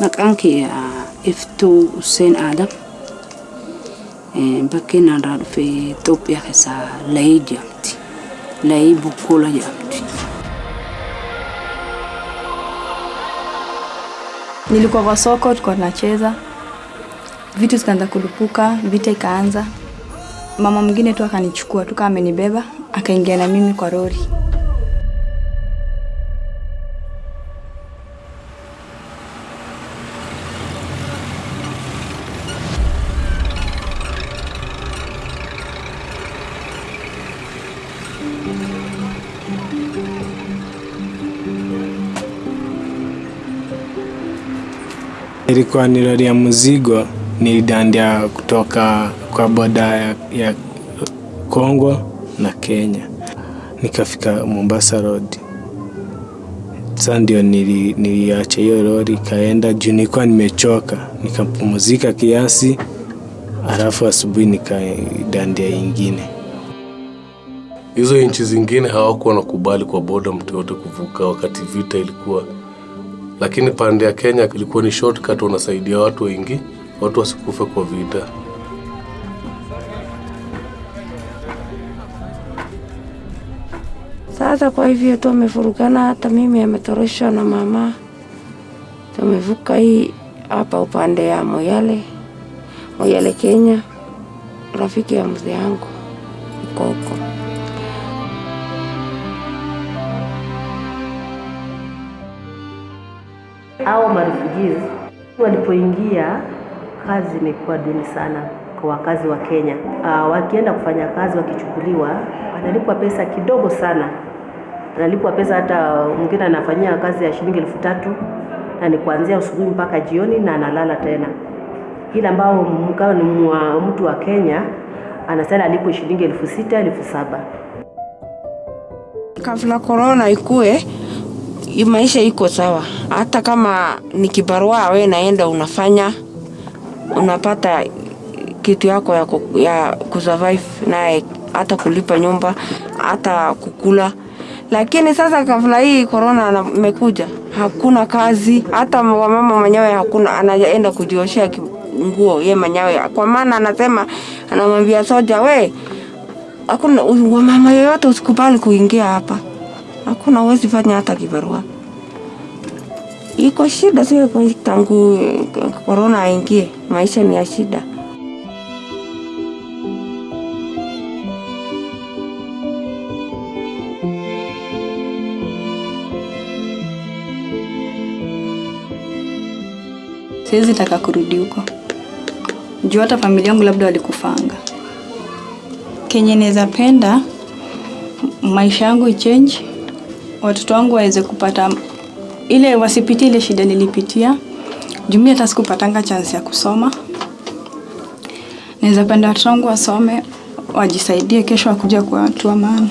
Maqaan kee Iftuu Hussein Adam. Bakkeen irraa dhufe Itoophiyaa keessaa Layii jedhamti. Layii Bukkuula jedhamti. Nilikuwa kwa soko, tulikuwa tunacheza, vitu zikaanza kulipuka, vita ikaanza. Mama mwingine tu akanichukua tu kama amenibeba, akaingia na mimi kwa lori. Ilikuwa ni lori ya mzigo, nilidandia kutoka kwa boda ya, ya Kongo na Kenya, nikafika Mombasa Road. Sasa ndio nili, niliacha hiyo lori ikaenda juu nilikuwa nimechoka, nikapumzika kiasi, alafu asubuhi nikaidandia ingine. Hizo nchi zingine hawakuwa nakubali kwa boda mtu yote kuvuka wakati vita ilikuwa, lakini pande ya Kenya ilikuwa ni shortcut, wanasaidia watu wengi, watu wasikufe kwa vita. Sasa kwa hivyo tu amefurukana, hata mimi ametoroshwa na mama. Tumevuka hii hapa upande ya Moyale, Moyale Kenya, rafiki ya mzee yangu uko. Hao marefugees walipoingia, kazi imekuwa duni sana kwa wakazi wa Kenya. Uh, wakienda kufanya kazi wakichukuliwa, wanalipwa pesa kidogo sana, wanalipwa pesa hata mwingine anafanyia kazi ya shilingi elfu tatu na ni kuanzia asubuhi mpaka jioni na analala tena. Ila ambao mkao ni mtu wa Kenya anasema alipo shilingi elfu sita elfu saba Kabla korona ikue, maisha iko sawa. Hata kama ni kibarua, we naenda unafanya, unapata kitu yako ya, ya kusurvive naye, hata kulipa nyumba, hata kukula. Lakini sasa kabla hii korona imekuja, hakuna kazi, hata wamama mwenyewe hakuna, anaenda kujioshea nguo ye mwenyewe, kwa maana anasema, anamwambia soja, we hakuna wamama yoyote usikubali kuingia hapa, hakuna uwezi fanya hata kibarua. Iko shida sio tangu korona aingie, maisha ni ya shida. Siwezi taka kurudi huko juu hata familia yangu labda walikufanga. Kenye naweza penda maisha yangu ichange, watoto wangu waweze kupata ile, wasipitie ile shida nilipitia jumia mimi hata sikupatanga chance ya kusoma. Naweza penda watoto wangu wasome, wajisaidie, kesho wakuja kwa watu wa maana.